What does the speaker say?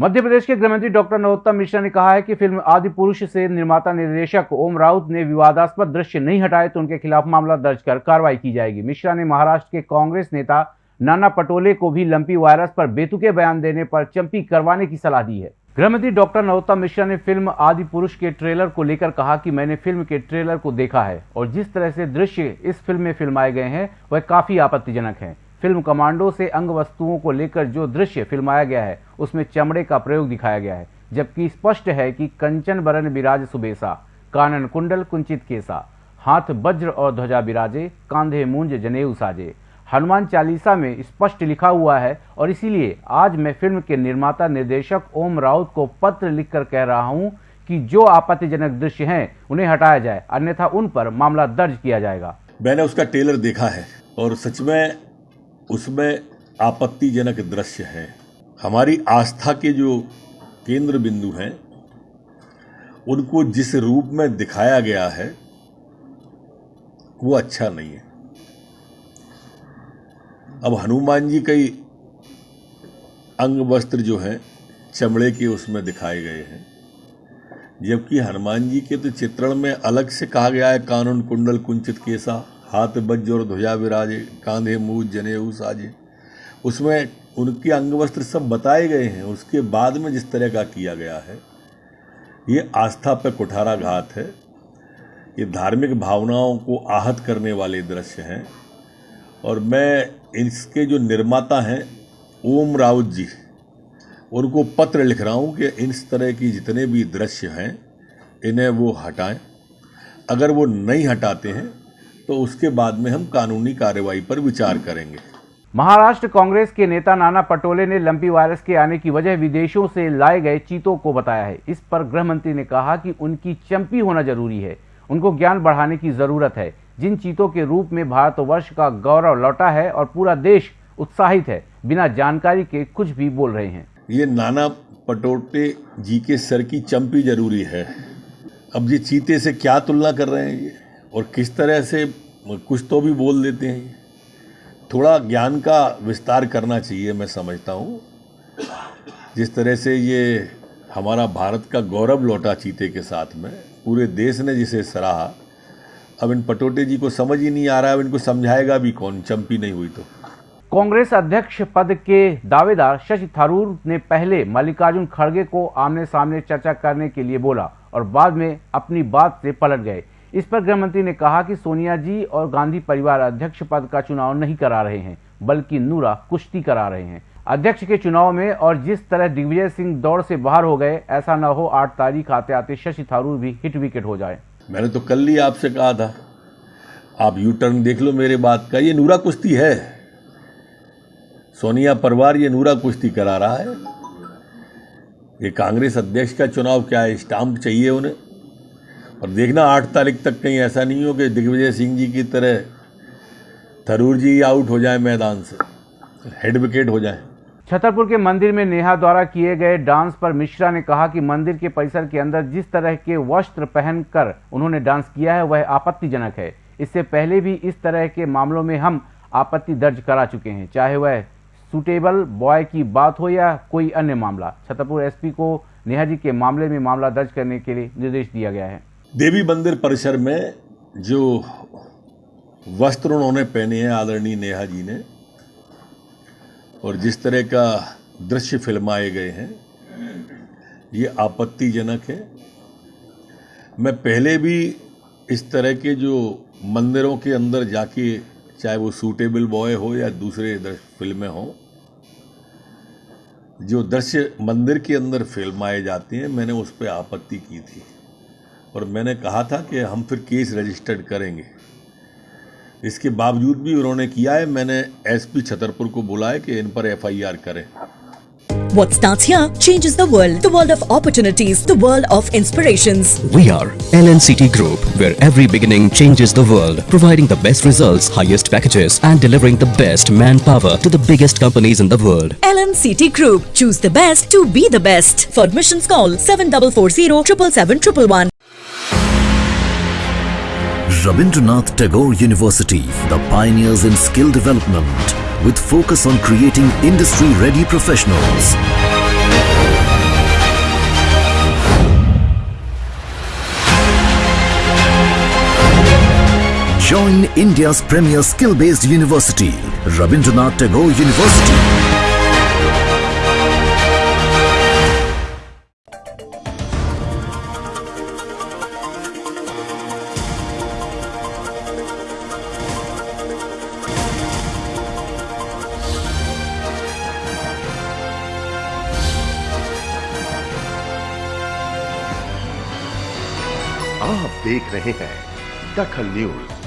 मध्य प्रदेश के गृहमंत्री डॉक्टर नरोत्तम मिश्रा ने कहा है कि फ़िल्म आदि पुरुष से निर्माता निर्देशक ओम राउत ने विवादास्पद दृश्य नहीं हटाए तो उनके खिलाफ मामला दर्ज कर कार्रवाई की जाएगी। मिश्रा ने महाराष्ट्र के कांग्रेस नेता नाना पटोले को भी लंपी वायरस पर बेतुके बयान देने पर चंपी करवाने की सलाह दी है। गृहमंत्री डॉक्टर नरोत्तम मिश्रा ने फ़िल्म आदि पुरुष के ट्रेलर को लेकर कहा कि मैंने फ़िल्म के ट्रेलर को देखा है और जिस तरह से दृश्य इस फ़िल्म में फिल्माए गए हैं, वह काफ़ी आपत्तिजनक है। फ़िल्म कमांडो से अंग वस्तुओं को लेकर जो दृश्य फिल्माया गया है उसमें चमड़े का प्रयोग दिखाया गया है, जबकि स्पष्ट है कि कंचन बरन विराज सुबेसा, कानन कुंडल कुंचित केसा, हाथ वज्र और ध्वजा विराजे कांधे मूंज जनेऊ साजे। हनुमान चालीसा में स्पष्ट लिखा हुआ है और इसीलिए आज मैं फ़िल्म के निर्माता निर्देशक ओम राउत को पत्र लिखकर कह रहा हूँ कि जो आपत्तिजनक दृश्य हैं, उन्हें हटाया जाए, अन्यथा उन पर मामला दर्ज किया जाएगा। मैंने उसका ट्रेलर देखा है और सच में उसमें आपत्तिजनक दृश्य है। हमारी आस्था के जो केंद्र बिंदु हैं, उनको जिस रूप में दिखाया गया है, वो अच्छा नहीं है। अब हनुमान जी कई अंग वस्त्र जो हैं, चमड़े के उसमें दिखाए गए हैं, जबकि हनुमान जी के तो चित्रण में अलग से कहा गया है, कानून कुंडल कुंचित केसा, हाथ बज्ज और ध्वजा विराजे, कांधे मुँह जनेऊ साजे उसमें उनके अंग वस्त्र सब बताए गए हैं। उसके बाद में जिस तरह का किया गया है, ये आस्था पर कुठारा घात है। ये धार्मिक भावनाओं को आहत करने वाले दृश्य हैं। और मैं इसके जो निर्माता हैं, ओम राउत जी, उनको पत्र लिख रहा हूँ कि इस तरह की जितने भी दृश्य हैं, इन्हें वो हटाएँ। अगर वो नहीं हटाते हैं तो उसके बाद में हम कानूनी कार्रवाई पर विचार करेंगे। महाराष्ट्र कांग्रेस के नेता नाना पटोले ने लंपी वायरस के आने की वजह विदेशों से लाए गए चीतों को बताया है। इस पर गृह मंत्री ने कहा कि उनकी चंपी होना ज़रूरी है। उनको ज्ञान बढ़ाने की ज़रूरत है। जिन चीतों के रूप में भारतवर्ष का गौरव लौटा है और पूरा देश उत्साहित है, बिना जानकारी के कुछ भी बोल रहे हैं। ये नाना पटोटे जी के सर की चंपी ज़रूरी है। अब ये चीते से क्या तुलना कर रहे हैं ये? और किस तरह से कुछ तो भी बोल देते हैं थोड़ा ज्ञान का विस्तार करना चाहिए, मैं समझता हूँ। जिस तरह से ये हमारा भारत का गौरव लौटा चीते के साथ में, पूरे देश ने जिसे सराहा, अब इन पटोटे जी को समझ ही नहीं आ रहा है, अब इनको समझाएगा भी कौन? चंपी नहीं हुई तो। कांग्रेस अध्यक्ष पद के दावेदार शशि थरूर ने पहले मल्लिकार्जुन खड़गे को आमने सामने चर्चा करने के लिए बोला और बाद में अपनी बात से पलट गए। इस पर गृह मंत्री ने कहा कि सोनिया जी और गांधी परिवार अध्यक्ष पद का चुनाव नहीं करा रहे हैं, बल्कि नूरा कुश्ती करा रहे हैं। अध्यक्ष के चुनाव में और जिस तरह दिग्विजय सिंह दौड़ से बाहर हो गए, ऐसा न हो आठ तारीख आते आते शशि थारूर भी हिट विकेट हो जाए। मैंने तो कल ही आपसे कहा था, आप यू टर्न देख लो मेरे बात का, ये नूरा कुश्ती है। सोनिया परिवार ये नूरा कुश्ती करा रहा है। ये कांग्रेस अध्यक्ष का चुनाव क्या है, स्टाम्प चाहिए उन्हें? और देखना, आठ तारीख तक कहीं ऐसा नहीं हो कि दिग्विजय सिंह जी की तरह थरूर जी आउट हो जाए मैदान से हेड विकेट हो जाए। छतरपुर के मंदिर में नेहा द्वारा किए गए डांस पर मिश्रा ने कहा कि मंदिर के परिसर के अंदर जिस तरह के वस्त्र पहनकर उन्होंने डांस किया है, वह आपत्तिजनक है। इससे पहले भी इस तरह के मामलों में हम आपत्ति दर्ज करा चुके हैं, चाहे वह सुटेबल बॉय की बात हो या कोई अन्य मामला। छतरपुर एसपी को नेहा जी के मामले में मामला दर्ज करने के लिए निर्देश दिया गया है। देवी मंदिर परिसर में जो वस्त्र उन्होंने पहने हैं, आदरणीय नेहा जी ने, और जिस तरह का दृश्य फिल्माए गए हैं, ये आपत्तिजनक है। मैं पहले भी इस तरह के जो मंदिरों के अंदर जाके, चाहे वो सूटेबल बॉय हो या दूसरे फ़िल्में हों, जो दृश्य मंदिर के अंदर फिल्माए जाते हैं, मैंने उस पर आपत्ति की थी। और मैंने कहा था कि हम फिर केस रजिस्टर्ड करेंगे इसके बावजूद भी उन्होंने किया है मैंने एसपी छतरपुर को बुलाया कि इन पर एफआईआर करें What starts here changes the world. The world of opportunities. The world of inspirations. We are LNCT Group, where every beginning changes the world, providing the best results, highest packages, and delivering the best manpower to the biggest companies in the world. LNCT Group. Choose the best to be the best. For admissions, call 7440 777 Rabindranath Tagore University, the pioneers in skill development with focus on creating industry-ready professionals. Join India's premier skill-based university, Rabindranath Tagore University. आप देख रहे हैं दखल news.